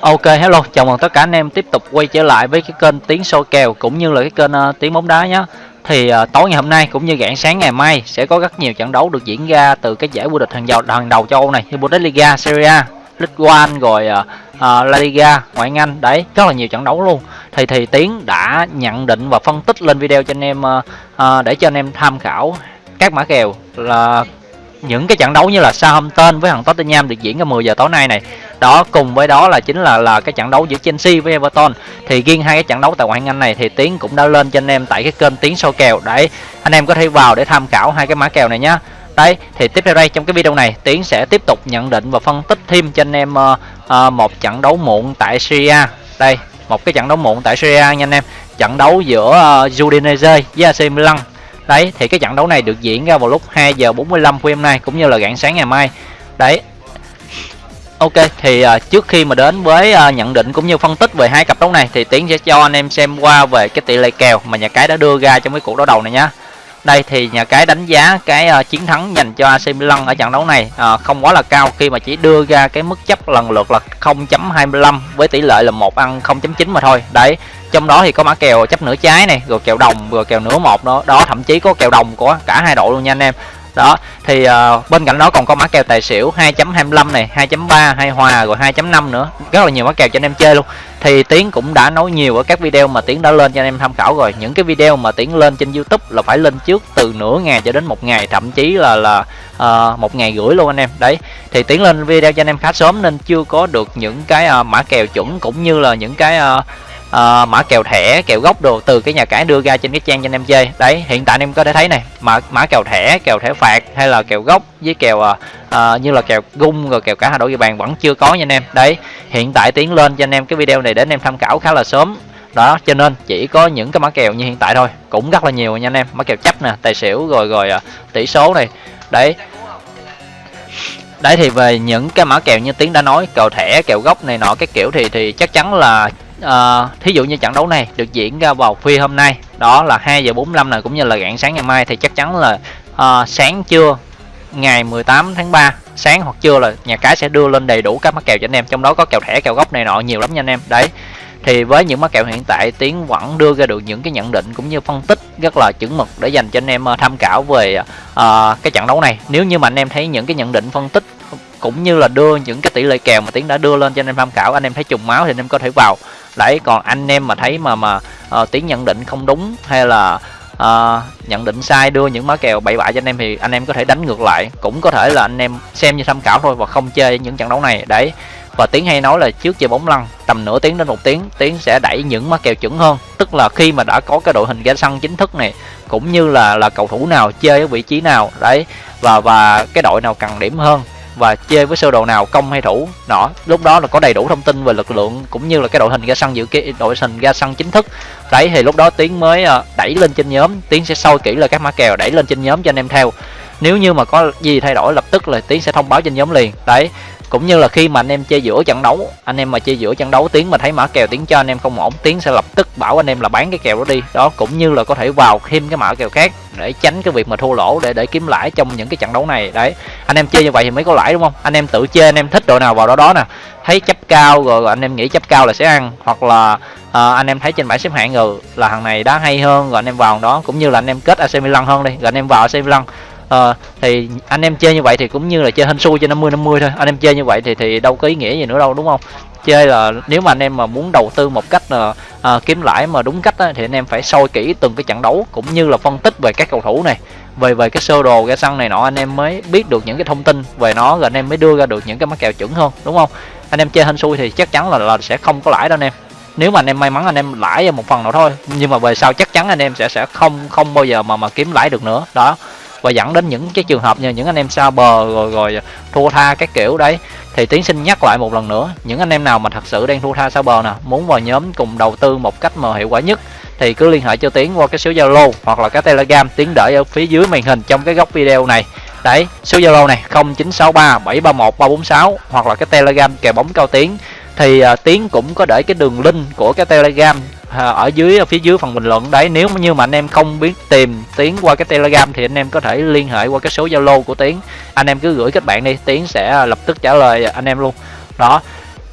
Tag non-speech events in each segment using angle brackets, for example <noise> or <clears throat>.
Ok hello, chào mừng tất cả anh em tiếp tục quay trở lại với cái kênh Tiếng Soi Kèo cũng như là cái kênh uh, Tiếng Bóng Đá nhé Thì uh, tối ngày hôm nay cũng như rạng sáng ngày mai sẽ có rất nhiều trận đấu được diễn ra từ cái giải vô địch hàng đầu hàng đầu châu Âu này như Bundesliga, Serie A, League One rồi uh, uh, La Liga, ngoại hạng Anh. Đấy rất là nhiều trận đấu luôn. Thì thì Tiến đã nhận định và phân tích lên video cho anh em uh, uh, để cho anh em tham khảo các mã kèo là những cái trận đấu như là Southampton với thằng Tottenham được diễn ra 10 giờ tối nay này. Đó cùng với đó là chính là là cái trận đấu giữa Chelsea với Everton. Thì riêng hai cái trận đấu tại ngoại hạng Anh này thì Tiến cũng đã lên cho anh em tại cái kênh Tiến soi kèo để anh em có thể vào để tham khảo hai cái mã kèo này nhá. Đấy thì tiếp theo đây trong cái video này Tiến sẽ tiếp tục nhận định và phân tích thêm cho anh em uh, uh, một trận đấu muộn tại Syria đây một cái trận đấu muộn tại Syria nha anh em. Trận đấu giữa uh, Udinese với AC Milan đấy thì cái trận đấu này được diễn ra vào lúc 2 giờ 45 của hôm nay cũng như là rạng sáng ngày mai đấy Ok thì uh, trước khi mà đến với uh, nhận định cũng như phân tích về hai cặp đấu này thì Tiến sẽ cho anh em xem qua về cái tỷ lệ kèo mà nhà cái đã đưa ra trong cái cuộc đấu đầu này nhá. Đây thì nhà cái đánh giá cái uh, chiến thắng dành cho AC Milan ở trận đấu này uh, không quá là cao khi mà chỉ đưa ra cái mức chấp lần lượt là 0.25 với tỷ lệ là một ăn 0.9 mà thôi. Đấy, trong đó thì có mã kèo chấp nửa trái này, rồi kèo đồng, rồi kèo nửa một đó, đó thậm chí có kèo đồng của cả hai đội luôn nha anh em. Đó thì uh, bên cạnh đó còn có mã kèo tài xỉu 2.25 này 2.3 hay hòa rồi 2.5 nữa. Rất là nhiều mã kèo cho anh em chơi luôn thì tiến cũng đã nói nhiều ở các video mà tiến đã lên cho anh em tham khảo rồi. Những cái video mà tiến lên trên youtube là phải lên trước từ nửa ngày cho đến một ngày thậm chí là là uh, một ngày rưỡi luôn anh em. Đấy thì tiến lên video cho anh em khá sớm nên chưa có được những cái uh, mã kèo chuẩn cũng như là những cái uh, Ờ, uh, mã kèo thẻ kèo gốc đồ từ cái nhà cái đưa ra trên cái trang cho anh em chơi. Đấy hiện tại anh em có thể thấy này mã mã kèo thẻ kèo thẻ phạt hay là kèo gốc với kèo uh, như là kèo gung rồi kèo cả hai đội địa bàn vẫn chưa có nha anh em. Đấy hiện tại tiến lên cho anh em cái video này để anh em tham khảo khá là sớm. Đó cho nên chỉ có những cái mã kèo như hiện tại thôi cũng rất là nhiều nha anh em. Mã kèo chấp nè tài xỉu rồi rồi uh, tỷ số này. Đấy. Đấy thì về những cái mã kèo như tiến đã nói kèo thẻ kèo gốc này nọ cái kiểu thì thì chắc chắn là uh, thí dụ như trận đấu này được diễn ra vào khuya hôm nay đó là 2 giờ 45 này cũng như là rạng sáng ngày mai thì chắc chắn là uh, sáng trưa ngày 18 tháng 3 sáng hoặc trưa là nhà cái sẽ đưa lên đầy đủ các mắc kèo cho anh em trong đó có kèo thẻ kèo gốc này nọ nhiều lắm nha anh em. Đấy thì với những mắc kèo hiện tại tiến vẫn đưa ra được những cái nhận định cũng như phân tích rất là chuẩn mực để dành cho anh em ờ, tham khảo về uh, cái trận đấu này. Nếu như mà anh em thấy những cái nhận định phân tích cũng như là đưa những cái tỷ lệ kèo mà tiến đã đưa lên cho anh em tham khảo. Anh em thấy trùng máu thì anh em có thể vào. Đấy còn anh em mà thấy mà mà uh, tiến nhận định không đúng hay là uh, nhận định sai đưa những má kèo bậy bạ cho anh em thì anh em có thể đánh ngược lại. Cũng có thể là anh em xem như tham khảo thôi và không chơi những trận đấu này. Đấy và tiến hay nói là trước chơi bóng lăn tầm nửa tiếng đến một tiếng tiến sẽ đẩy những má kèo chuẩn hơn. Tức là khi mà đã có cái đội hình ra sân chính thức này cũng như là là cầu thủ nào chơi ở vị trí nào đấy và và cái đội nào cần điểm hơn và chơi với sơ đồ nào, công hay thủ, nọ. Lúc đó là có đầy đủ thông tin về lực lượng, cũng như là cái đội hình ra sân dự kiến, đội hình ra sân chính thức. Đấy, thì lúc đó tiến mới ờ, đẩy lên trên nhóm. Tiến sẽ soi kỹ là các mã kèo, đẩy lên trên nhóm cho anh em theo. Nếu như mà có gì thay đổi, lập tức là tiến sẽ thông báo trên nhóm liền. Đấy cũng như là khi mà anh em chơi giữa trận đấu anh em mà chơi giữa trận đấu tiếng mà thấy mã kèo tiếng cho anh em không ổn tiếng sẽ lập tức bảo anh em là bán cái kèo đó đi đó cũng như là có thể vào thêm cái mã kèo khác để tránh cái việc mà thua lỗ để để kiếm lãi trong những cái trận đấu này đấy anh em chơi như vậy thì mới có lãi đúng không anh em tự chơi anh em thích đội nào vào đó đó nè thấy chấp cao rồi, rồi anh em nghĩ chấp cao là sẽ ăn hoặc là à, anh em thấy trên bảng xếp hạng rồi là thằng này đá hay hơn rồi anh em vào đó cũng như là anh em kết AC Milan hơn đi rồi anh em vào AC Milan à, thì anh em chơi như vậy thì cũng như là chơi hên xui cho 50 50 thôi. Anh em chơi như vậy thì thì đâu có ý nghĩa gì nữa đâu đúng không? Chơi là nếu mà anh em mà muốn đầu tư một cách là à, kiếm lãi mà đúng cách á, thì anh em phải soi kỹ từng cái trận đấu cũng như là phân tích về các cầu thủ này về về cái sơ đồ ra sân này nọ anh em mới biết được những cái thông tin về nó rồi anh em mới đưa ra được những cái mắc kèo chuẩn hơn đúng không? Anh em chơi hên xui thì chắc chắn là, là sẽ không có lãi đâu anh em. Nếu mà anh em may mắn anh em lãi một phần nào thôi nhưng mà về sau chắc chắn anh em sẽ sẽ không không bao giờ mà mà kiếm lãi được nữa. Đó và dẫn đến những cái trường hợp như những anh em xa bờ rồi rồi thua tha các kiểu đấy. Thì tiến xin nhắc lại một lần nữa những anh em nào mà thật sự đang thua tha xa bờ nè muốn vào nhóm cùng đầu tư một cách mà hiệu quả nhất thì cứ liên hệ cho tiến qua cái số zalo hoặc là cái telegram tiến để ở phía dưới màn hình trong cái góc video này. Đấy số zalo này 0963 731 346 hoặc là cái telegram kèo bóng cao tiến. Thì uh, tiến cũng có để cái đường link của cái telegram Ờ, ở dưới phía dưới phần bình luận đấy, nếu như mà anh em không biết tìm tiến qua cái telegram thì anh em có thể liên hệ qua cái số zalo của tiến. Anh em cứ gửi kết bạn đi, tiến sẽ à, lập tức trả lời anh em luôn. Đó,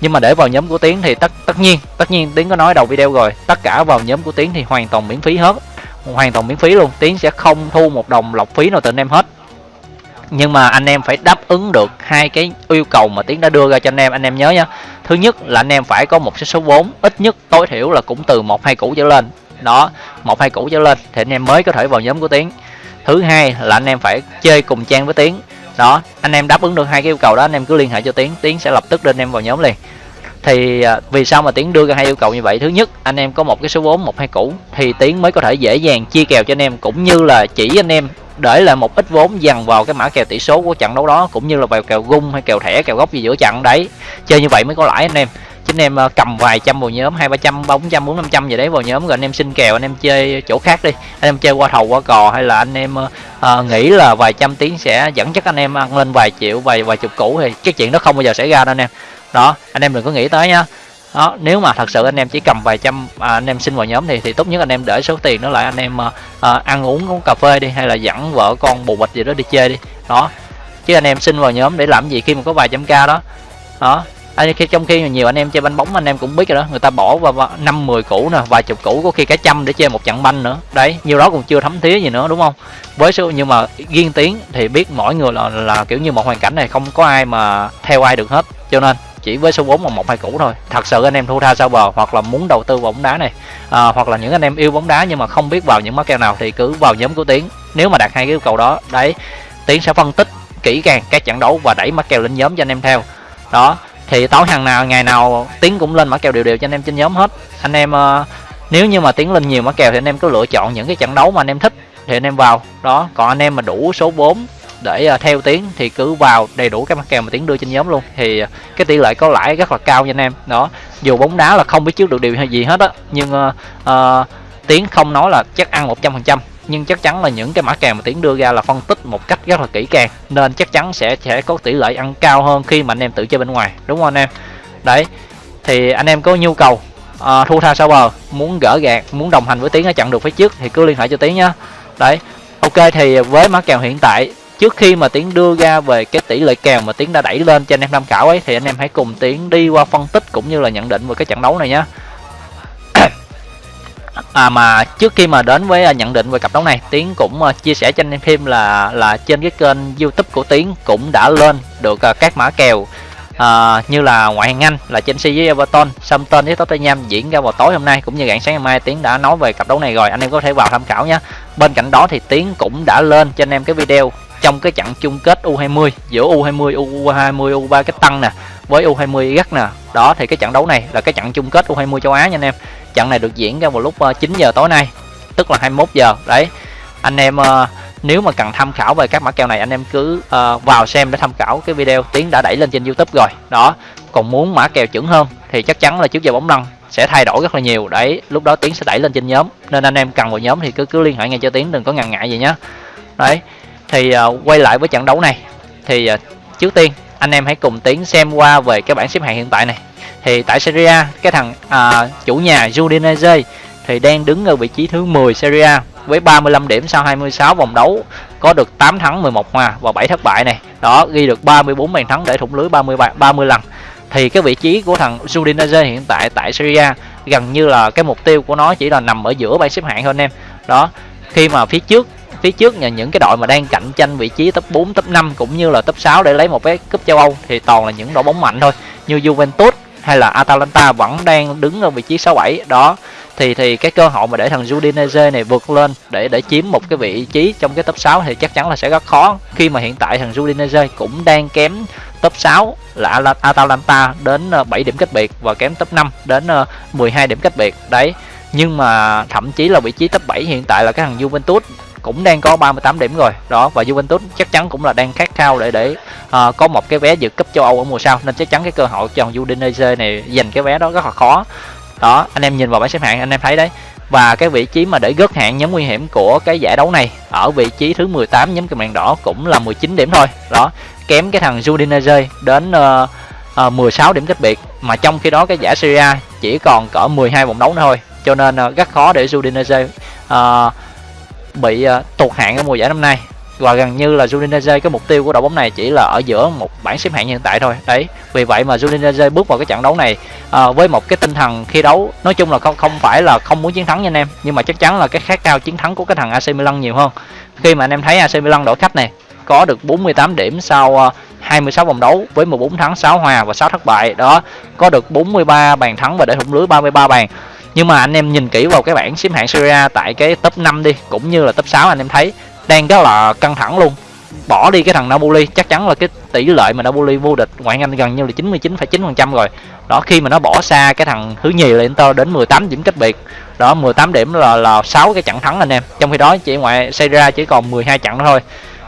nhưng mà để vào nhóm của tiến thì tất tất nhiên tất nhiên tiến có nói đầu video rồi, tất cả vào nhóm của tiến thì hoàn toàn miễn phí hết, hoàn toàn miễn phí luôn. Tiến sẽ không thu một đồng lọc phí nào từ anh em hết nhưng mà anh em phải đáp ứng được hai cái yêu cầu mà tiến đã đưa ra cho anh em. Anh em nhớ nha. Thứ nhất là anh em phải có một cái số vốn. Ít nhất tối thiểu là cũng từ một, hai củ trở lên. Đó, một, hai củ trở lên thì anh em mới có thể vào nhóm của tiến. Thứ hai là anh em phải chơi cùng trang với tiến. Đó, anh em đáp ứng được hai cái yêu cầu đó, anh em cứ liên hệ cho tiến. Tiến sẽ lập tức đưa anh em vào nhóm liền. Thì à, vì sao mà tiến đưa ra hai yêu cầu như vậy? Thứ nhất, anh em có một cái số vốn, một, hai củ thì tiến mới có thể dễ dàng chia kèo cho anh em, cũng như là chỉ anh em để lại một ít vốn dằn vào cái mã kèo tỷ số của trận đấu đó cũng như là vào kèo gung hay kèo thẻ kèo góc gì giữa trận đấy. Chơi như vậy mới có lãi anh em. Chứ anh em ờ, cầm vài trăm vào nhóm hai ba trăm bốn trăm bốn năm trăm gì đấy vào nhóm rồi anh em xin kèo anh em chơi chỗ khác đi. Anh em chơi qua thầu qua cò hay là anh em uh, nghĩ là vài trăm tiếng sẽ dẫn chắc anh em ăn lên vài triệu vài vài chục củ thì cái chuyện đó không bao giờ xảy ra đâu anh em. Đó anh em đừng có nghĩ tới nhá đó nếu mà thật sự anh em chỉ cầm vài trăm à, anh em xin vào nhóm thì thì tốt nhất anh em để số tiền đó lại anh em à, à ăn uống uống cà phê đi hay là dẫn vợ con bù bịch gì đó đi chơi đi. Đó chứ anh em xin vào nhóm để làm gì khi mà có vài trăm k đó. Đó anh khi trong khi nhiều anh em chơi banh bóng anh em cũng biết rồi đó người ta bỏ vào năm mười củ nè vài chục củ có khi cả trăm để chơi một trận banh nữa. Đấy nhiêu đó cũng chưa thấm thía gì nữa đúng không? Với số nhưng mà riêng tiếng thì biết mỗi người là là kiểu như một hoàn cảnh này không có ai mà theo ai được hết cho nên chỉ với số 4 và một hai củ thôi. Thật sự anh em thu tha sao bờ hoặc là muốn đầu tư vào bóng đá này à, hoặc là những anh em yêu bóng đá nhưng mà không biết vào những mắc kèo nào thì cứ vào nhóm của tiến. Nếu mà đạt hai cái yêu cầu đó đấy tiến sẽ phân tích kỹ càng các trận đấu và đẩy mắc kèo lên nhóm cho anh em theo. Đó thì tối hàng nào ngày nào tiến cũng lên mã kèo đều đều cho anh em trên nhóm hết. Anh em uh, nếu như mà tiến lên nhiều mã kèo thì anh em cứ lựa chọn những cái trận đấu mà anh em thích thì anh em vào. Đó còn anh em mà đủ số 4 để ờ, theo tiến thì cứ vào đầy đủ các mã kèo mà tiến đưa trên nhóm luôn. Thì ờ, cái tỷ lệ có lãi rất là cao nha anh em. Đó dù bóng đá là không biết trước được điều gì hết á nhưng ờ, uh, uh, tiến không nói là chắc ăn một trăm phần trăm. Nhưng chắc chắn là những cái mã kèo mà tiến đưa ra là phân tích một cách rất là kỹ càng nên chắc chắn sẽ sẽ có tỷ lệ ăn cao hơn khi mà anh em tự chơi bên ngoài. Đúng không anh em? Đấy thì anh em có nhu cầu uh, thu tha sau bờ muốn gỡ gạt muốn đồng hành với tiến ở chặn được phía trước thì cứ liên hệ cho tiến nhá. Đấy ok thì với mã kèo hiện tại trước khi mà tiến đưa ra về cái tỷ lệ kèo mà tiến đã đẩy lên cho anh em tham khảo ấy thì anh em hãy cùng tiến đi qua phân tích cũng như là nhận định về cái trận đấu này nhé <coughs> à mà trước khi mà đến với à, nhận định về cặp đấu này tiến cũng à, chia sẻ cho anh em thêm là là trên cái kênh youtube của tiến cũng đã lên được à, các mã kèo à, như là ngoại hạng anh là chelsea với everton southampton với tottenham diễn ra vào tối hôm nay cũng như rạng sáng ngày mai. Tiến đã nói về cặp đấu này rồi anh em có thể vào tham khảo nhé bên cạnh đó thì tiến cũng đã lên cho anh em cái video trong cái trận chung kết U20 giữa U20, U20, U23 cái tăng nè với U20 gắt nè. Đó thì cái trận đấu này là cái trận chung kết U20 châu Á nha anh em. Trận này được diễn ra vào lúc ờ, 9 giờ tối nay, tức là 21 giờ. Đấy. Anh em ờ, nếu mà cần tham khảo về các mã kèo này anh em cứ uh, vào xem để tham khảo cái video tiến đã đẩy lên trên YouTube rồi. Đó. Còn muốn mã kèo chuẩn hơn thì chắc chắn là trước giờ bóng lăn sẽ thay đổi rất là nhiều đấy lúc đó tiến sẽ đẩy lên trên nhóm nên anh em cần vào nhóm thì cứ cứ liên hệ ngay cho tiến đừng có ngần ngại gì nhé đấy thì uh, quay lại với trận đấu này thì uh, trước tiên anh em hãy cùng tiến xem qua về cái bảng xếp hạng hiện tại này. Thì tại Serie A cái thằng uh, chủ nhà Udinese thì đang đứng ở vị trí thứ 10 Serie A với 35 điểm sau 26 vòng đấu có được 8 thắng 11 hòa và 7 thất bại này. Đó ghi được 34 bàn thắng để thủng lưới 30 30 lần. Thì cái vị trí của thằng Udinese hiện tại tại Serie A gần như là cái mục tiêu của nó chỉ là nằm ở giữa bảng xếp hạng thôi anh em. Đó khi mà phía trước phía trước là những cái đội mà đang cạnh tranh vị trí top 4, top 5 cũng như là top 6 để lấy một cái cúp châu Âu thì toàn là những đội bóng mạnh thôi. Như Juventus hay là Atalanta vẫn đang đứng ở vị trí 67 đó. Thì thì cái cơ hội mà để thằng Udinese này vượt lên để để chiếm một cái vị trí trong cái top 6 thì chắc chắn là sẽ rất khó. Khi mà hiện tại thằng Udinese cũng đang kém top 6 là Atalanta đến ờ, 7 điểm cách biệt và kém top 5 đến ờ, 12 điểm cách biệt. Đấy nhưng mà thậm chí là vị trí top 7 hiện tại là cái thằng Juventus cũng đang có 38 điểm rồi. Đó và Juventus chắc chắn cũng là đang khát khao để để uh, có một cái vé dự cúp châu Âu ở mùa sau nên chắc chắn cái cơ hội cho Udinese này giành cái vé đó rất là khó. Đó anh em nhìn vào bảng xếp hạng anh em thấy đấy. Và cái vị trí mà để gớt hạng nhóm nguy hiểm của cái giải đấu này ở vị trí thứ 18 nhóm cầm đèn đỏ cũng là 19 điểm thôi. Đó kém cái thằng Udinese đến uh, uh, 16 điểm cách biệt mà trong khi đó cái giải Serie A chỉ còn cỡ 12 vòng đấu nữa thôi. Cho nên uh, rất khó để Udinese uh, bị ờ, tụt hạng ở mùa giải năm nay. Và gần như là Udinese cái mục tiêu của đội bóng này chỉ là ở giữa một bảng xếp hạng hiện tại thôi. Đấy vì vậy mà Udinese bước vào cái trận đấu này à, với một cái tinh thần khi đấu nói chung là không không phải là không muốn chiến thắng nha anh em nhưng mà chắc chắn là cái khát cao chiến thắng của cái thằng AC Milan nhiều hơn. Khi mà anh em thấy AC Milan đội khách này có được 48 điểm sau ờ, 26 vòng đấu với 14 thắng 6 hòa và 6 thất bại. Đó có được 43 bàn thắng và để thủng lưới 33 bàn nhưng mà anh em nhìn kỹ vào cái bảng xếp hạng Serie A tại cái top 5 đi cũng như là top 6 anh em thấy đang rất là căng thẳng luôn. Bỏ đi cái thằng Napoli chắc chắn là cái tỷ lệ mà Napoli vô địch ngoại hạng Anh gần như là 99,9% rồi. Đó khi mà nó bỏ xa cái thằng thứ nhì là Inter đến 18 điểm cách biệt. Đó 18 điểm là là 6 cái trận thắng anh em. Trong khi đó chỉ ngoại Serie A chỉ còn 12 trận thôi.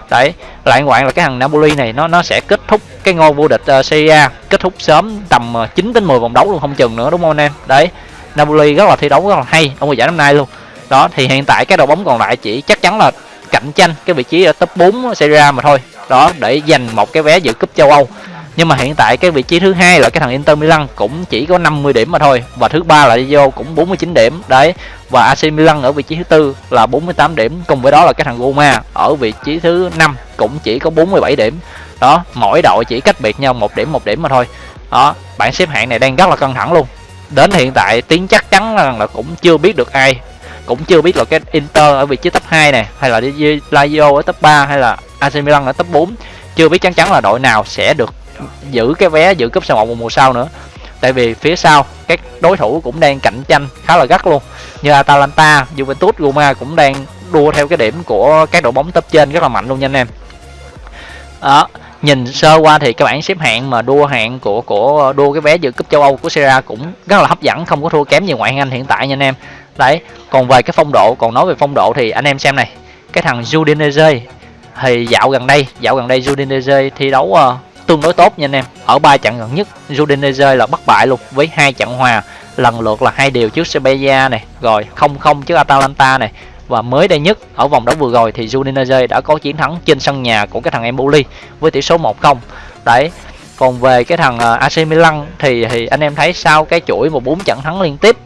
Đấy lại ngoạn là cái thằng Napoli này nó nó sẽ kết thúc cái ngôi vô địch uh, Serie A kết thúc sớm tầm ờ, 9 đến 10 vòng đấu luôn không chừng nữa đúng không anh em? Đấy. Napoli rất là thi đấu rất là hay ở mùa giải năm nay luôn. Đó, thì hiện tại cái đội bóng còn lại chỉ chắc chắn là cạnh tranh cái vị trí ở top 4 Serie A mà thôi. Đó, để giành một cái vé dự cúp châu Âu. Nhưng mà hiện tại cái vị trí thứ hai là cái thằng Inter Milan cũng chỉ có 50 điểm mà thôi. Và thứ ba là Lazio cũng 49 điểm. Đấy, và AC Milan ở vị trí thứ tư là 48 điểm. Cùng với đó là cái thằng Roma ở vị trí thứ năm cũng chỉ có 47 điểm. Đó, mỗi đội chỉ cách biệt nhau một điểm một điểm mà thôi. Đó, bảng xếp hạng này đang rất là căng thẳng luôn đến hiện tại tiếng chắc chắn là, là cũng chưa biết được ai. Cũng chưa biết là cái Inter ở vị trí top 2 này hay là Lazio ở top 3 hay là AC Milan ở top 4 chưa biết chắc chắn là đội nào sẽ được giữ cái vé giữ cúp C1 mùa sau nữa. Tại vì phía sau các đối thủ cũng đang cạnh tranh khá là gắt luôn. Như Atalanta, Juventus, Roma cũng đang đua theo cái điểm của các đội bóng top trên rất là mạnh luôn nha anh em. Đó nhìn sơ qua thì cái bảng xếp hạng mà đua hạng của của đua cái vé dự cúp châu Âu của Serie A cũng rất là hấp dẫn không có thua kém gì ngoại hạng Anh hiện tại nha anh em. Đấy còn về cái phong độ còn nói về phong độ thì anh em xem này cái thằng Udinese thì dạo gần đây dạo gần đây Udinese thi đấu uh, tương đối tốt nha anh em. Ở ba trận gần nhất Udinese là bất bại luôn với hai trận hòa lần lượt là hai điều trước Sevilla này rồi không không trước Atalanta này và mới đây nhất ở vòng đấu vừa rồi thì Udinese đã có chiến thắng trên sân nhà của cái thằng Empoli với tỷ số 1-0 đấy còn về cái thằng à, AC Milan thì thì anh em thấy sau cái chuỗi một bốn trận thắng liên tiếp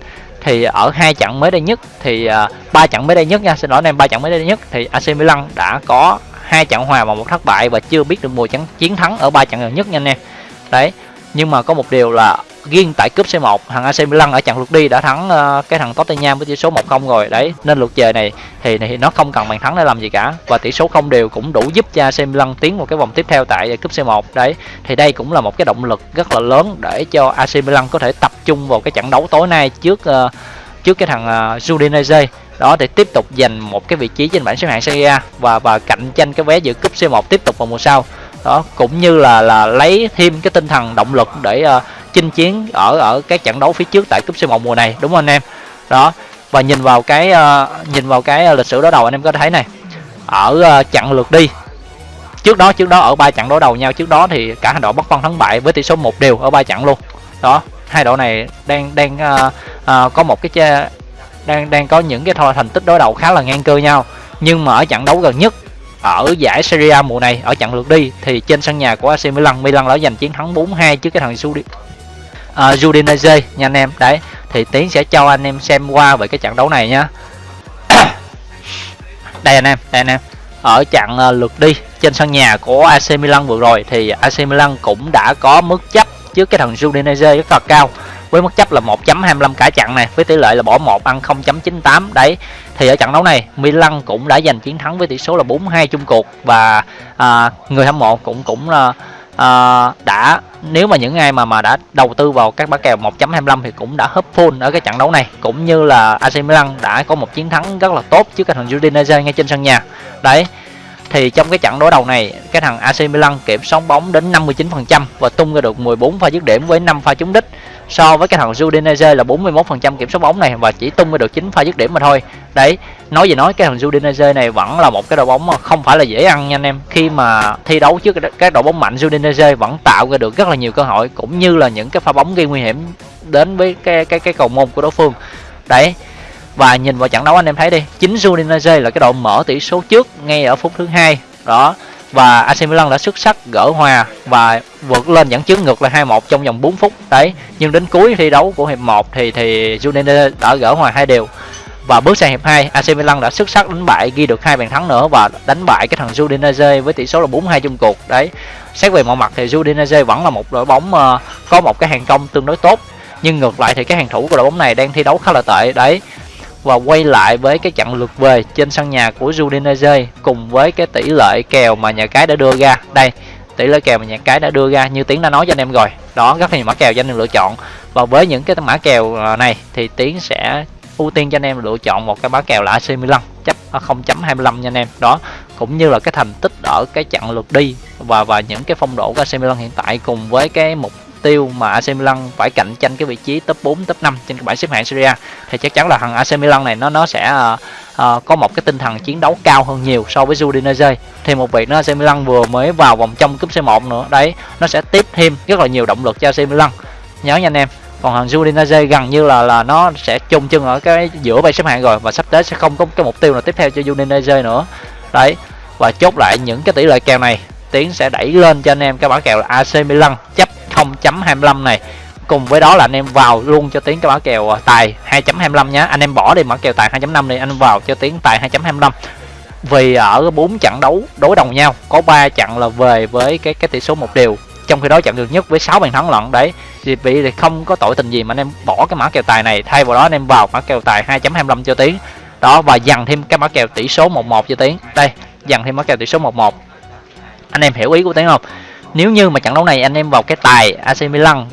thì ở hai trận mới đây nhất thì à, ba uh, trận mới đây nhất nha xin lỗi anh em ba trận mới đây nhất thì AC Milan đã có hai trận hòa và một thất bại và chưa biết được mùa chiến thắng ở ba trận gần nhất nha anh em. Đấy nhưng mà có một điều là riêng tại cúp C1 thằng AC Milan ở trận lượt đi đã thắng uh, cái thằng Tottenham với tỷ số 1-0 rồi. Đấy nên lượt về này thì, thì nó không cần bàn thắng để làm gì cả. Và tỷ số không đều cũng đủ giúp cho AC Milan tiến vào cái vòng tiếp theo tại cúp C1 đấy thì đây cũng là một cái động lực rất là lớn để cho AC Milan có thể tập trung vào cái trận đấu tối nay trước uh, trước cái thằng uh, Udinese. Đó để tiếp tục giành một cái vị trí trên bảng xếp hạng Serie A và và cạnh tranh cái vé dự cúp C1 tiếp tục vào mùa sau đó cũng như là là lấy thêm cái tinh thần động lực để uh, chinh chiến ở ở các trận đấu phía trước tại cúp C1 mùa này đúng không anh em? Đó và nhìn vào cái uh, nhìn vào cái ờ, lịch sử đối đầu anh em có thấy này ở uh, trận lượt đi trước đó trước đó ở ba trận đối đầu nhau trước đó thì cả hai đội bất phân thắng bại với tỷ số một đều ở ba trận luôn. Đó hai đội này đang đang uh, uh, có một cái đang đang có những cái thành tích đối đầu khá là ngang cơ nhau nhưng mà ở trận đấu gần nhất ở giải Serie A mùa này ở trận lượt đi thì trên sân nhà của AC Milan Milan đã giành chiến thắng 4-2 trước cái thằng Judi à, uh, Udinese nha anh em đấy thì tiến sẽ cho anh em xem qua về cái trận đấu này nhá <coughs> đây anh em đây anh em. Ở trận uh, à, lượt đi trên sân nhà của AC Milan vừa rồi thì AC Milan cũng đã có mức chấp trước cái thằng Udinese rất là cao với mức chấp là 1.25 cả trận này với tỷ lệ là bỏ 1 ăn 0.98 đấy thì ở trận đấu này Milan cũng đã giành chiến thắng với tỷ số là 4-2 chung cuộc và à, người hâm mộ cũng cũng là à, đã nếu mà những ai mà mà đã đầu tư vào các bá kèo 1.25 thì cũng đã hấp full ở cái trận đấu này. Cũng như là AC Milan đã có một chiến thắng rất là tốt trước cái thằng Udinese ngay trên sân nhà. Đấy thì trong cái trận đối đầu này cái thằng AC Milan kiểm soát bóng đến 59% và tung ra được 14 pha dứt điểm với 5 pha trúng đích so với cái thằng Udinese là 41% kiểm soát bóng này và chỉ tung ra được 9 pha dứt điểm mà thôi. Đấy, nói gì nói, cái thằng Udinese này vẫn là một cái đội bóng mà không phải là dễ ăn nha anh em. Khi mà thi đấu trước các đội bóng mạnh, Udinese vẫn tạo ra được rất là nhiều cơ hội, cũng như là những cái pha bóng gây nguy hiểm đến với cái cái cái cầu môn của đối phương. Đấy, và nhìn vào trận đấu anh em thấy đi, chính Udinese là cái đội mở tỷ số trước ngay ở phút thứ hai. Đó và AC Milan đã xuất sắc gỡ hòa và vượt lên dẫn trước ngược là 2-1 trong vòng 4 phút đấy. Nhưng đến cuối thi đấu của hiệp 1 thì thì Udinese đã gỡ hòa hai đều. Và bước sang hiệp 2 AC Milan đã xuất sắc đánh bại, ghi được hai bàn thắng nữa và đánh bại cái thằng Udinese với tỷ số là 4-2 chung cuộc đấy. Xét về mọi mặt thì Udinese vẫn là một đội bóng ờ, có một cái hàng công tương đối tốt. Nhưng ngược lại thì cái hàng thủ của đội bóng này đang thi đấu khá là tệ đấy và quay lại với cái trận lượt về trên sân nhà của Udinese cùng với cái tỷ lệ kèo mà nhà cái đã đưa ra. Đây, tỷ lệ kèo mà nhà cái đã đưa ra, như tiến đã nói cho anh em rồi. Đó rất là nhiều mã kèo cho anh em lựa chọn. Và với những cái mã kèo à, này thì tiến sẽ ưu tiên cho anh em lựa chọn một cái mã kèo là AC Milan, chấp à, 0.25 nha anh em. Đó, cũng như là cái thành tích ở cái trận lượt đi và và những cái phong độ của AC Milan hiện tại cùng với cái mục tiêu mà AC Milan phải cạnh tranh cái vị trí top 4, top 5 trên cái bảng xếp hạng Serie A thì chắc chắn là thằng AC Milan này nó nó sẽ uh, uh, có một cái tinh thần chiến đấu cao hơn nhiều so với Udinese. Thì một việc nó AC Milan vừa mới vào vòng trong cúp C1 nữa. Đấy, nó sẽ tiếp thêm rất là nhiều động lực cho AC Milan. Nhớ nha anh em. Còn thằng Udinese gần như là là nó sẽ chung chân ở cái giữa bảng xếp hạng rồi và sắp tới sẽ không có cái mục tiêu nào tiếp theo cho Udinese nữa. Đấy. Và chốt lại những cái tỷ lệ kèo này Tiến sẽ đẩy lên cho anh em cái mã kèo là AC Milan chấp 2.25 này. Cùng với đó là anh em vào luôn cho tiến cái mã kèo à, tài 2.25 nhé anh em bỏ đi mã kèo tài 2.5 đi, anh vào cho tiến tài 2.25 vì ở bốn trận đấu đối đầu nhau, có ba trận là về với cái cái tỷ số một điều trong khi đó trận được nhất với 6 bàn thắng lận, đấy. Thì bị thì không có tội tình gì mà anh em bỏ cái mã kèo tài này, thay vào đó anh em vào mã kèo tài 2.25 cho tiến đó, và dằn thêm cái mã kèo tỷ số 11 cho tiến đây, dằn thêm mã kèo tỷ số 11 anh em hiểu ý của tiếng không? Nếu như mà trận đấu này anh em vào cái tài AC Milan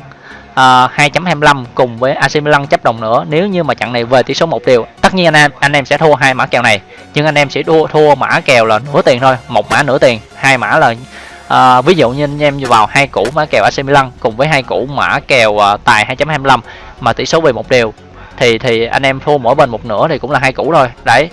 ờ, uh, 2.25 cùng với AC Milan chấp đồng nữa nếu như mà trận này về tỷ số một điều tất nhiên anh em anh em sẽ thua hai mã kèo này. Nhưng anh em sẽ thua thua mã kèo là nửa tiền thôi một mã nửa tiền. Hai mã là uh, ví dụ như anh em vào hai củ mã kèo AC Milan cùng với hai củ mã kèo uh, tài 2.25 mà tỷ số về một điều thì thì anh em thua mỗi bên một nửa thì cũng là hai củ thôi. Đấy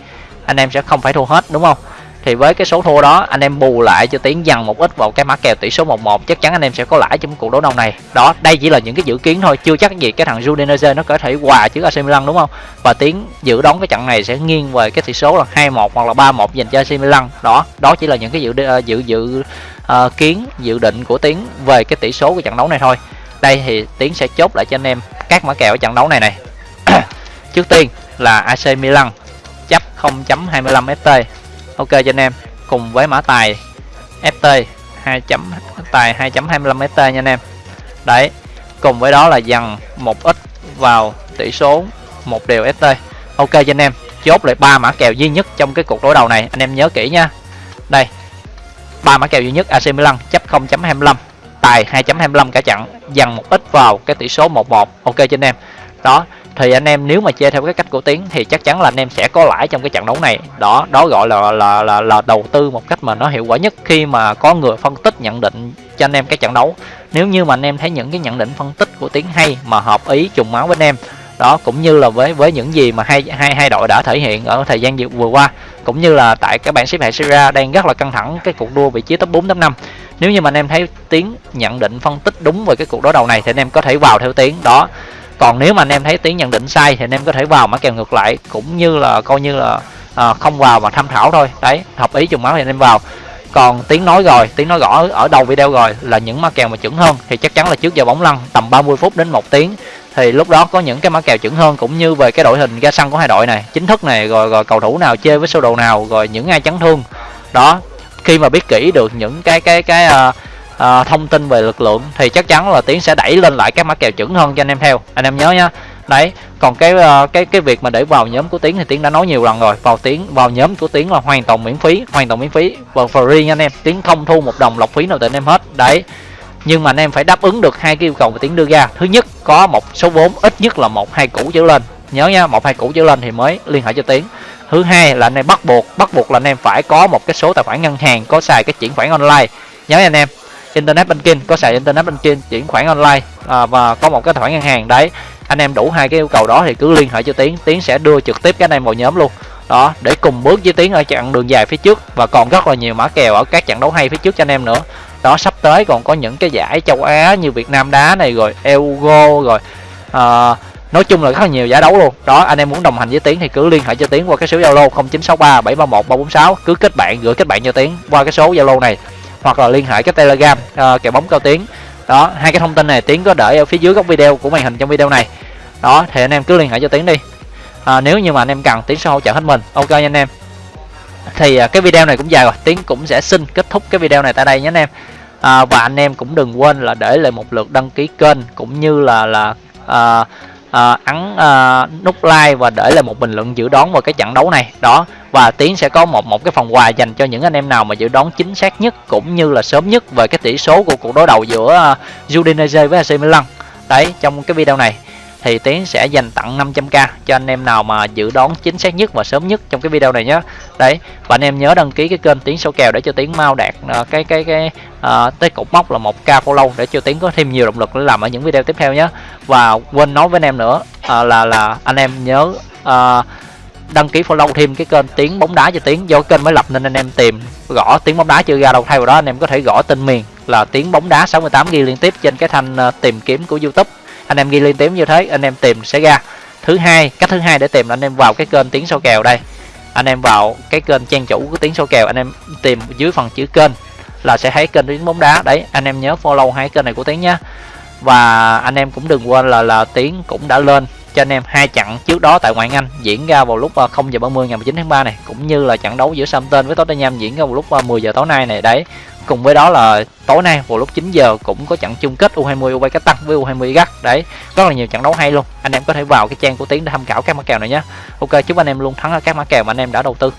anh em sẽ không phải thua hết đúng không? Thì với cái số thua đó anh em bù lại cho tiến dần một ít vào cái mã kèo tỷ số 11 chắc chắn anh em sẽ có lãi trong cuộc đấu đông này. Đó đây chỉ là những cái dự kiến thôi chưa chắc gì cái thằng Udinese nó có thể hòa chứ AC Milan đúng không? Và tiến dự đoán cái trận này sẽ nghiêng về cái tỷ số là 2-1 hoặc là 3-1 dành cho AC Milan. Đó đó chỉ là những cái dự ờ, dự dự uh, kiến dự định của tiến về cái tỷ số của trận đấu này thôi. Đây thì tiến sẽ chốt lại cho anh em các mã kèo ở trận đấu này này. <clears throat> Trước tiên là AC Milan chấp 0.25 ft ok, cho anh em. Cùng với mã tài ft 2 chấm, tài 2.25 ft nha anh em. Đấy, cùng với đó là dần một ít vào tỷ số một đều ft ok, cho anh em. Chốt lại ba mã kèo duy nhất trong cái cuộc đối đầu này. Anh em nhớ kỹ nha. Đây, ba mã kèo duy nhất AC Milan chấp 0.25 tài 2.25 cả trận dần một ít vào cái tỷ số 11 ok, cho anh em. Đó thì anh em nếu mà chơi theo cái cách của tiến thì chắc chắn là anh em sẽ có lãi trong cái trận đấu này. Đó đó gọi là là là, là đầu tư một cách mà nó hiệu quả nhất khi mà có người phân tích nhận định cho anh em cái trận đấu. Nếu như mà anh em thấy những cái nhận định phân tích của tiến hay mà hợp ý trùng máu với anh em đó cũng như là với với những gì mà hai hai hai đội đã thể hiện ở thời gian vừa qua cũng như là tại các bảng xếp hạng Serie đang rất là căng thẳng cái cuộc đua vị trí top 4 top 5 nếu như mà anh em thấy tiến nhận định phân tích đúng về cái cuộc đối đầu này thì anh em có thể vào theo tiến. Đó còn nếu mà anh em thấy tiếng nhận định sai thì anh em có thể vào mã kèo ngược lại cũng như là coi như là à, không vào mà tham khảo thôi. Đấy hợp ý trùng máu thì anh em vào. Còn tiếng nói rồi tiếng nói rõ ở đầu video rồi là những mã kèo mà chuẩn hơn thì chắc chắn là trước giờ bóng lăn tầm 30 phút đến một tiếng. Thì lúc đó có những cái mã kèo chuẩn hơn cũng như về cái đội hình ra sân của hai đội này chính thức này rồi rồi cầu thủ nào chơi với sơ đồ nào rồi những ai chấn thương. Đó khi mà biết kỹ được những cái cái cái uh, uh, thông tin về lực lượng thì chắc chắn là tiến sẽ đẩy lên lại các mã kèo chuẩn hơn cho anh em theo. Anh em nhớ nhá. Đấy còn cái uh, cái cái việc mà để vào nhóm của tiến thì tiến đã nói nhiều lần rồi. Vào tiến vào nhóm của tiến là hoàn toàn miễn phí hoàn toàn miễn phí. Và free nha anh em. Tiến không thu một đồng lọc phí nào từ anh em hết. Đấy. Nhưng mà anh em phải đáp ứng được hai cái yêu cầu mà tiến đưa ra. Thứ nhất có một số vốn ít nhất là một hai củ trở lên. Nhớ nha một hai củ trở lên thì mới liên hệ cho tiến. Thứ hai là anh em bắt buộc bắt buộc là anh em phải có một cái số tài khoản ngân hàng có xài cái chuyển khoản online. Nhớ nha anh em internet banking có xài internet banking chuyển khoản online à, và có một cái khoản ngân hàng đấy. Anh em đủ hai cái yêu cầu đó thì cứ liên hệ cho tiến. Tiến sẽ đưa trực tiếp cái này vào nhóm luôn. Đó để cùng bước với tiến ở chặng đường dài phía trước và còn rất là nhiều mã kèo ở các trận đấu hay phía trước cho anh em nữa. Đó sắp tới còn có những cái giải châu á như việt nam đá này rồi euro rồi à, nói chung là rất là nhiều giải đấu luôn. Đó anh em muốn đồng hành với tiến thì cứ liên hệ cho tiến qua cái số zalo 0963 731 346 cứ kết bạn gửi kết bạn cho tiến qua cái số zalo này hoặc là liên hệ cái telegram ờ, uh, kèo bóng cao tiến đó hai cái thông tin này tiến có để ở phía dưới góc video của màn hình trong video này. Đó thì anh em cứ liên hệ cho tiến đi. À, nếu như mà anh em cần tiến sẽ hỗ trợ hết mình. Ok nha anh em. Thì à, cái video này cũng dài rồi. Tiến cũng sẽ xin kết thúc cái video này tại đây nhé anh em. À, và anh em cũng đừng quên là để lại một lượt đăng ký kênh cũng như là là à, à, ấn à, nút like và để lại một bình luận dự đoán vào cái trận đấu này. Đó và tiến sẽ có một một cái phần quà dành cho những anh em nào mà dự đoán chính xác nhất cũng như là sớm nhất về cái tỷ số của cuộc đối đầu giữa à, Udinese với AC Milan. Đấy trong cái video này thì tiến sẽ dành tặng 500k cho anh em nào mà dự đoán chính xác nhất và sớm nhất trong cái video này nhé. Đấy và anh em nhớ đăng ký cái kênh tiến số kèo để cho tiến mau đạt uh, cái cái cái uh, tới cột mốc là một k follow để cho tiến có thêm nhiều động lực để làm ở những video tiếp theo nhé. Và quên nói với anh em nữa uh, là là anh em nhớ uh, đăng ký follow thêm cái kênh tiếng bóng đá cho tiếng. Do kênh mới lập nên anh em tìm gõ tiếng bóng đá chưa ra đâu thay vào đó anh em có thể gõ tên miền là tiếng bóng đá 68 ghi liên tiếp trên cái thanh ờ, tìm kiếm của youtube. Anh em ghi liên tiếp như thế, anh em tìm sẽ ra. Thứ hai, cách thứ hai để tìm là anh em vào cái kênh tiếng số kèo đây. Anh em vào cái kênh trang chủ của tiếng số kèo, anh em tìm dưới phần chữ kênh là sẽ thấy kênh tiếng bóng đá. Đấy, anh em nhớ follow hai kênh này của tiếng nhé và anh em cũng đừng quên là là tiếng cũng đã lên cho anh em hai trận trước đó tại ngoại Anh diễn ra vào lúc ờ, 0 giờ 30 ngày 19 tháng 3 này, cũng như là trận đấu giữa Southampton với Tottenham diễn ra vào lúc ờ, 10 giờ tối nay này. Đấy, cùng với đó là tối nay vào lúc 9 giờ cũng có trận chung kết U20 UB Cách Tăng với U20 gắt đấy, rất là nhiều trận đấu hay luôn. Anh em có thể vào cái trang của Tiến để tham khảo các mã kèo này nhé. Ok, chúc anh em luôn thắng ở các mã kèo mà anh em đã đầu tư.